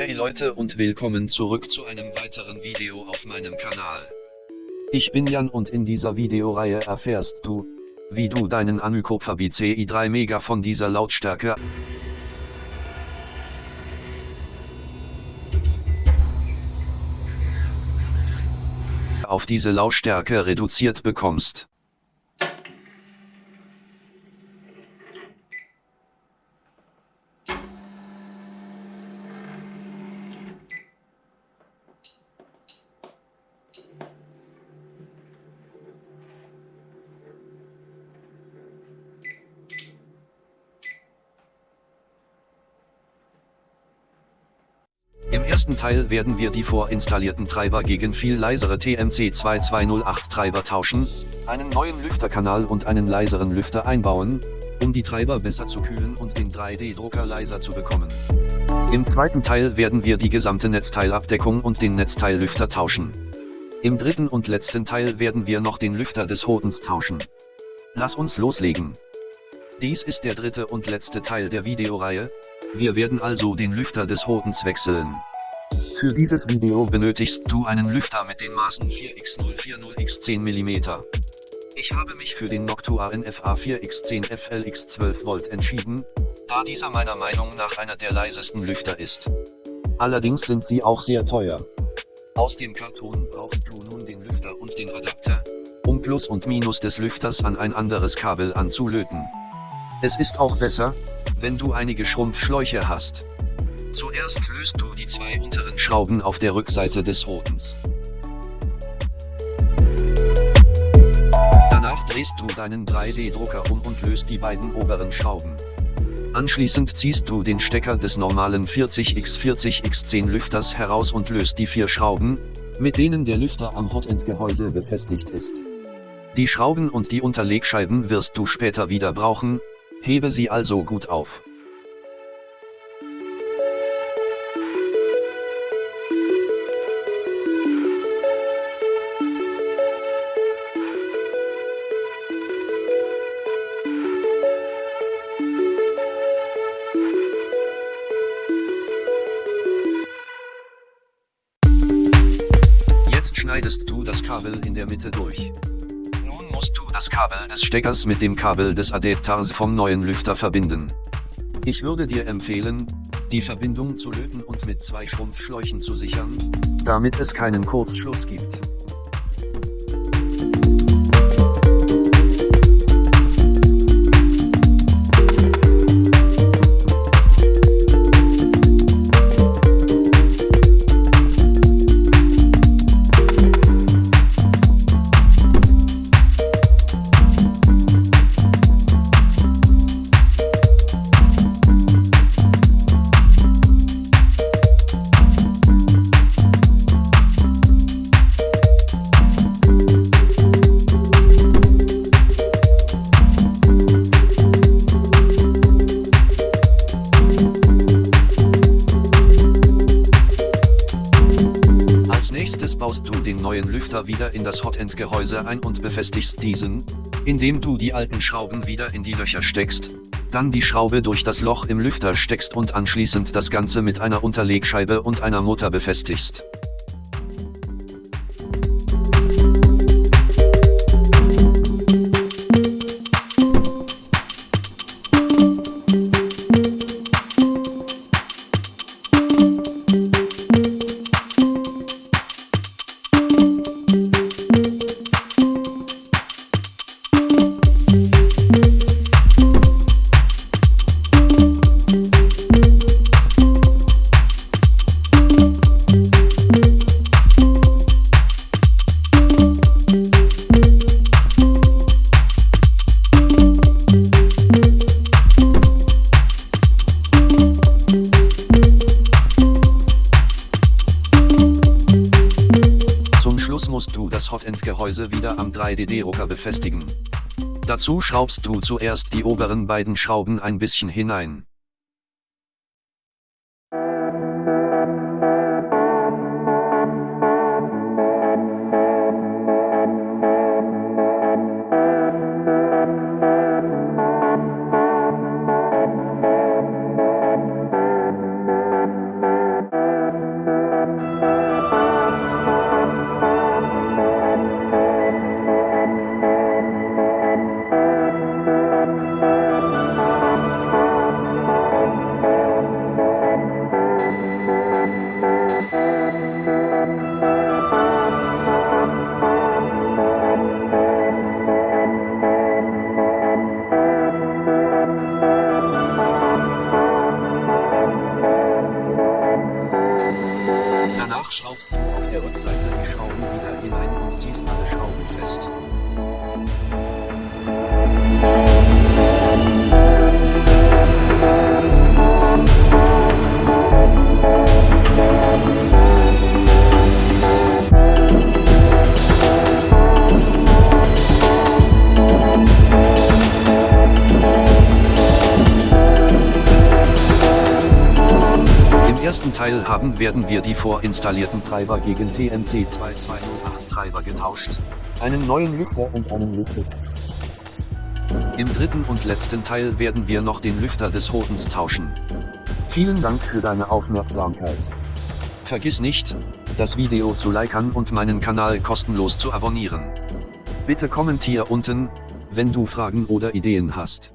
Hey Leute und willkommen zurück zu einem weiteren Video auf meinem Kanal. Ich bin Jan und in dieser Videoreihe erfährst du, wie du deinen Anycopter BCI 3 Mega von dieser Lautstärke auf diese Lautstärke reduziert bekommst. Ersten Teil werden wir die vorinstallierten Treiber gegen viel leisere TMC2208 Treiber tauschen, einen neuen Lüfterkanal und einen leiseren Lüfter einbauen, um die Treiber besser zu kühlen und den 3D-Drucker leiser zu bekommen. Im zweiten Teil werden wir die gesamte Netzteilabdeckung und den Netzteillüfter tauschen. Im dritten und letzten Teil werden wir noch den Lüfter des Hodens tauschen. Lass uns loslegen. Dies ist der dritte und letzte Teil der Videoreihe, wir werden also den Lüfter des Hodens wechseln. Für dieses Video benötigst du einen Lüfter mit den Maßen 4x040x10 mm. Ich habe mich für den Noctua NFA 4x10 FLX 12 Volt entschieden, da dieser meiner Meinung nach einer der leisesten Lüfter ist. Allerdings sind sie auch sehr teuer. Aus dem Karton brauchst du nun den Lüfter und den Adapter, um Plus und Minus des Lüfters an ein anderes Kabel anzulöten. Es ist auch besser, wenn du einige Schrumpfschläuche hast. Zuerst löst du die zwei unteren Schrauben auf der Rückseite des Hodens. Danach drehst du deinen 3D-Drucker um und löst die beiden oberen Schrauben. Anschließend ziehst du den Stecker des normalen 40x40x10 Lüfters heraus und löst die vier Schrauben, mit denen der Lüfter am Hotend-Gehäuse befestigt ist. Die Schrauben und die Unterlegscheiben wirst du später wieder brauchen, hebe sie also gut auf. Schneidest du das Kabel in der Mitte durch. Nun musst du das Kabel des Steckers mit dem Kabel des Adapters vom neuen Lüfter verbinden. Ich würde dir empfehlen, die Verbindung zu löten und mit zwei Schrumpfschläuchen zu sichern, damit es keinen Kurzschluss gibt. Den neuen Lüfter wieder in das Hotend-Gehäuse ein und befestigst diesen, indem du die alten Schrauben wieder in die Löcher steckst, dann die Schraube durch das Loch im Lüfter steckst und anschließend das Ganze mit einer Unterlegscheibe und einer Mutter befestigst. Hotend-Gehäuse wieder am 3D-Drucker befestigen. Dazu schraubst du zuerst die oberen beiden Schrauben ein bisschen hinein. Schraubst du auf der Rückseite die Schrauben wieder hinein und ziehst alle Schrauben fest. Teil haben werden wir die vorinstallierten Treiber gegen TNC 2208 Treiber getauscht. Einen neuen Lüfter und einen Lüfter. Im dritten und letzten Teil werden wir noch den Lüfter des Hodens tauschen. Vielen Dank für deine Aufmerksamkeit. Vergiss nicht, das Video zu liken und meinen Kanal kostenlos zu abonnieren. Bitte kommentier unten, wenn du Fragen oder Ideen hast.